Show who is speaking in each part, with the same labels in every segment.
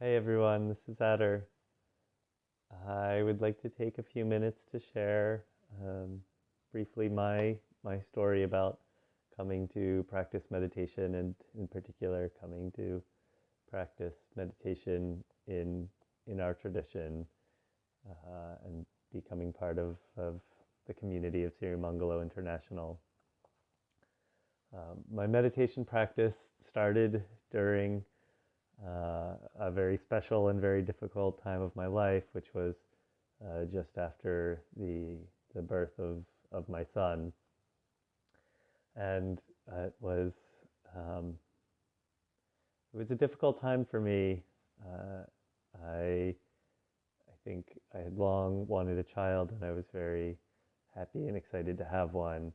Speaker 1: Hey everyone, this is Adder. I would like to take a few minutes to share um, briefly my my story about coming to practice meditation and in particular coming to practice meditation in in our tradition uh, and becoming part of, of the community of Sirimangalo International. Um, my meditation practice started during uh, a very special and very difficult time of my life, which was uh, just after the the birth of of my son, and it was um, it was a difficult time for me. Uh, I I think I had long wanted a child, and I was very happy and excited to have one.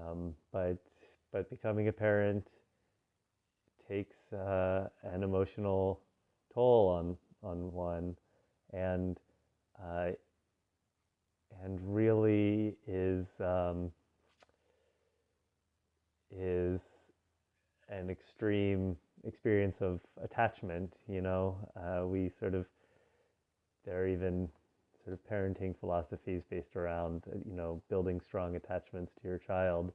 Speaker 1: Um, but but becoming a parent takes uh, an emotional toll on on one, and uh, and really is um, is an extreme experience of attachment. You know, uh, we sort of there are even sort of parenting philosophies based around you know building strong attachments to your child,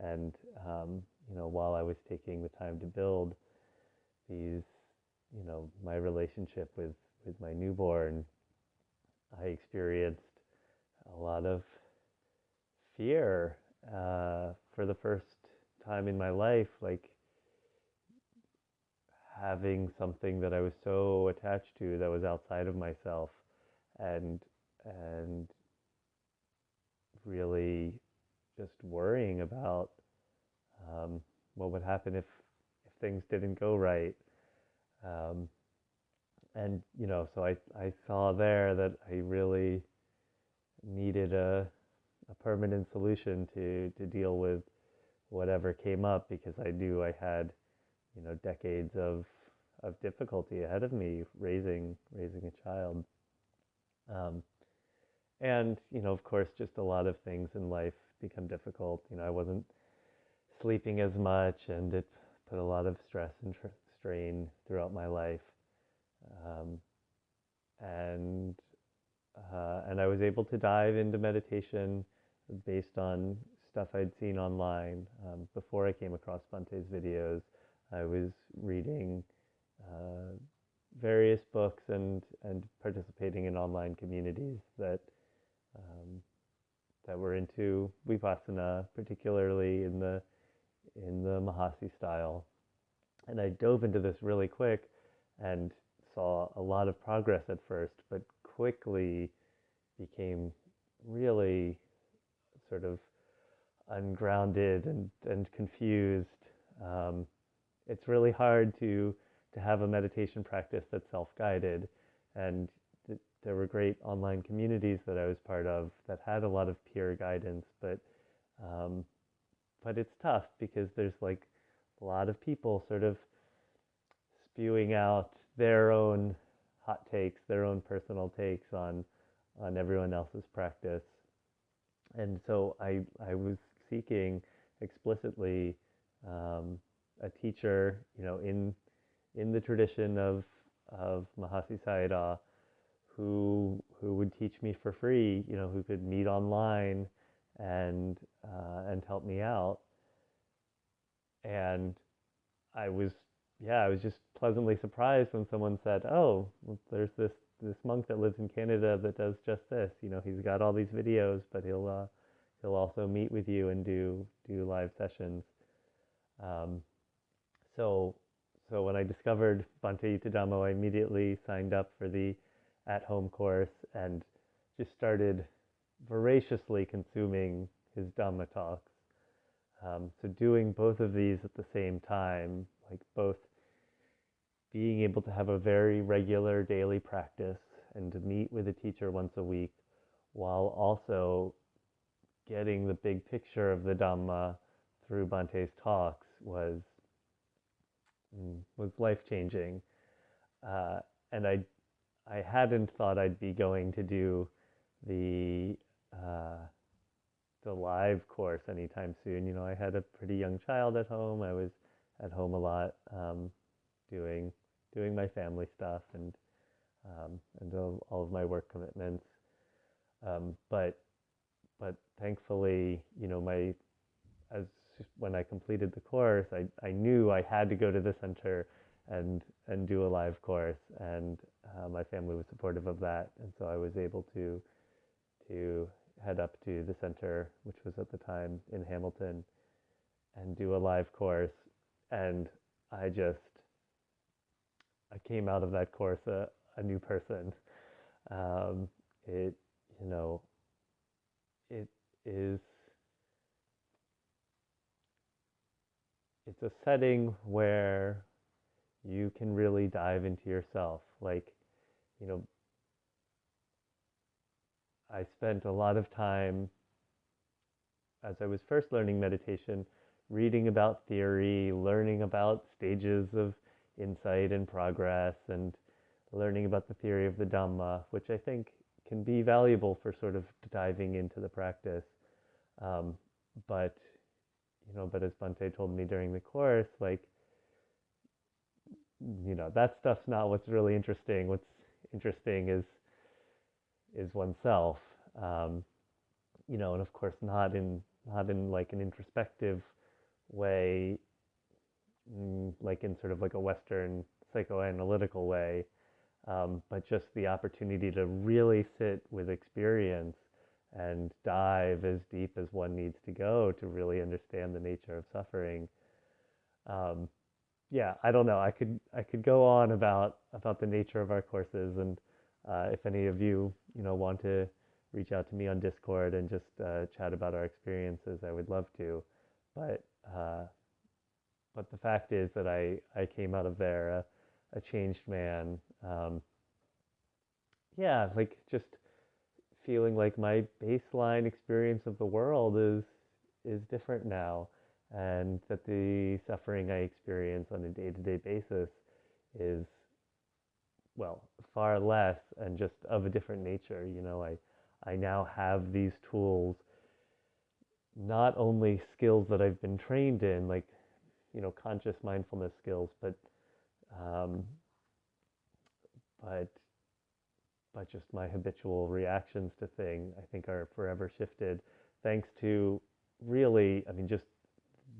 Speaker 1: and um, you know, while I was taking the time to build these, you know, my relationship with, with my newborn, I experienced a lot of fear uh, for the first time in my life, like having something that I was so attached to that was outside of myself, and and really just worrying about um, what would happen if if things didn't go right? Um, and you know, so I I saw there that I really needed a a permanent solution to to deal with whatever came up because I knew I had you know decades of of difficulty ahead of me raising raising a child. Um, and you know, of course, just a lot of things in life become difficult. You know, I wasn't sleeping as much, and it put a lot of stress and tr- strain throughout my life. Um, and uh, and I was able to dive into meditation based on stuff I'd seen online. Um, before I came across Bhante's videos, I was reading uh, various books and and participating in online communities that um, that were into vipassana, particularly in the in the Mahasi style. And I dove into this really quick and saw a lot of progress at first, but quickly became really sort of ungrounded and, and confused. Um, it's really hard to to have a meditation practice that's self-guided, and there were great online communities that I was part of that had a lot of peer guidance, but um, but it's tough because there's like a lot of people sort of spewing out their own hot takes, their own personal takes on on everyone else's practice. And so I I was seeking explicitly um, a teacher, you know, in in the tradition of of Mahasi Sayadaw, who who would teach me for free, you know, who could meet online and uh, and help me out. And I was, yeah, I was just pleasantly surprised when someone said, "Oh, there's this this monk that lives in Canada that does just this. You know, he's got all these videos, but he'll uh, he'll also meet with you and do do live sessions." Um, so so when I discovered Bhante Yuttadhammo, I immediately signed up for the at-home course and just started voraciously consuming his Dhamma talks. Um, so doing both of these at the same time, like both being able to have a very regular daily practice and to meet with a teacher once a week, while also getting the big picture of the Dhamma through Bhante's talks was mm, was life changing. Uh, and I I hadn't thought I'd be going to do the uh, the live course anytime soon. You know, I had a pretty young child at home. I was at home a lot, um, doing doing my family stuff and um, and all, all of my work commitments. Um, but but thankfully, you know, my as when I completed the course, I, I knew I had to go to the center and and do a live course, and uh, my family was supportive of that, and so I was able to to head up to the center, which was at the time in Hamilton, and do a live course, and I just I came out of that course a, a new person. Um, it you know it is it's a setting where you can really dive into yourself. Like, you know, I spent a lot of time as I was first learning meditation, reading about theory, learning about stages of insight and progress, and learning about the theory of the Dhamma, which I think can be valuable for sort of diving into the practice. Um, but you know, but as Bhante told me during the course, like, you know, that stuff's not what's really interesting. What's interesting is is oneself. Um, you know, and of course, not in not in like an introspective way, mm, like in sort of like a Western psychoanalytical way, um, but just the opportunity to really sit with experience and dive as deep as one needs to go to really understand the nature of suffering. Um, yeah, I don't know. I could I could go on about about the nature of our courses, and uh, if any of you you know want to reach out to me on Discord and just uh, chat about our experiences, I would love to. But uh, but the fact is that I I came out of there a, a changed man. Um, yeah, like just feeling like my baseline experience of the world is is different now and that the suffering I experience on a day-to-day basis is well far less and just of a different nature you know? I I now have these tools not only skills that I've been trained in like you know conscious mindfulness skills but um, but but just my habitual reactions to things, I think are forever shifted thanks to really, I mean, just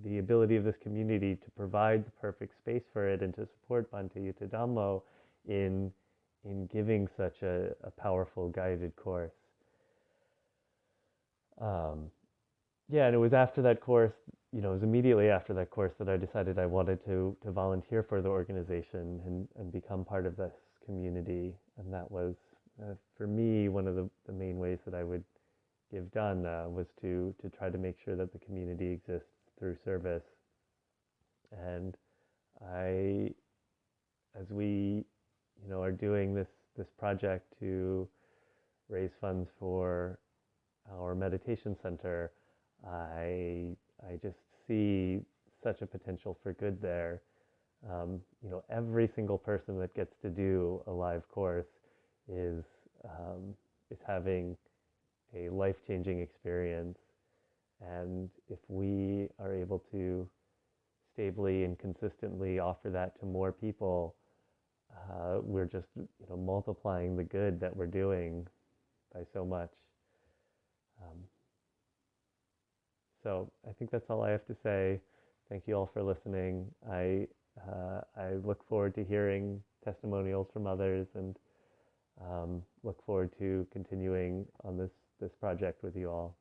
Speaker 1: the ability of this community to provide the perfect space for it and to support Bhante Yuttadhammo in, in giving such a, a powerful guided course. Um, yeah, and it was after that course, you know, it was immediately after that course that I decided I wanted to, to volunteer for the organization and, and become part of this community. And that was uh, for me, one of the, the main ways that I would give dana uh, was to to try to make sure that the community exists through service. And I, as we, you know, are doing this this project to raise funds for our meditation center, I I just see such a potential for good there. Um, you know, every single person that gets to do a live course is um, is having a life changing experience, and if we are able to stably and consistently offer that to more people, uh, we're just you know multiplying the good that we're doing by so much. Um, so I think that's all I have to say. Thank you all for listening. I uh, I look forward to hearing testimonials from others and um, look forward to continuing on this, this project with you all.